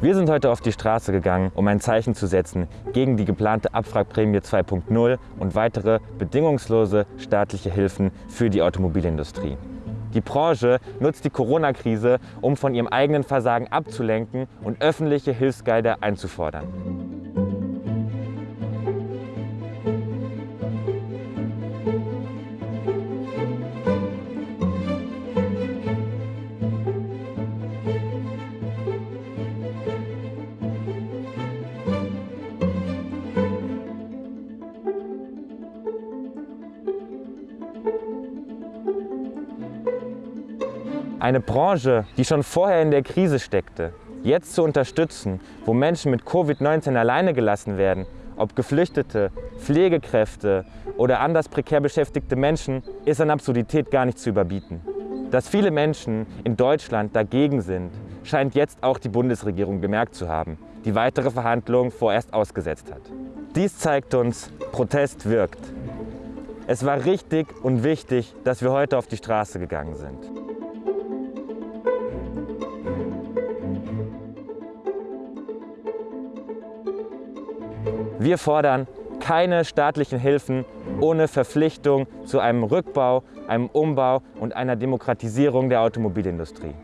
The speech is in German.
Wir sind heute auf die Straße gegangen, um ein Zeichen zu setzen gegen die geplante Abwrackprämie 2.0 und weitere bedingungslose staatliche Hilfen für die Automobilindustrie. Die Branche nutzt die Corona-Krise, um von ihrem eigenen Versagen abzulenken und öffentliche Hilfsgelder einzufordern. Eine Branche, die schon vorher in der Krise steckte, jetzt zu unterstützen, wo Menschen mit Covid-19 alleine gelassen werden, ob Geflüchtete, Pflegekräfte oder anders prekär beschäftigte Menschen, ist an Absurdität gar nicht zu überbieten. Dass viele Menschen in Deutschland dagegen sind, scheint jetzt auch die Bundesregierung gemerkt zu haben, die weitere Verhandlungen vorerst ausgesetzt hat. Dies zeigt uns, Protest wirkt. Es war richtig und wichtig, dass wir heute auf die Straße gegangen sind. Wir fordern keine staatlichen Hilfen ohne Verpflichtung zu einem Rückbau, einem Umbau und einer Demokratisierung der Automobilindustrie.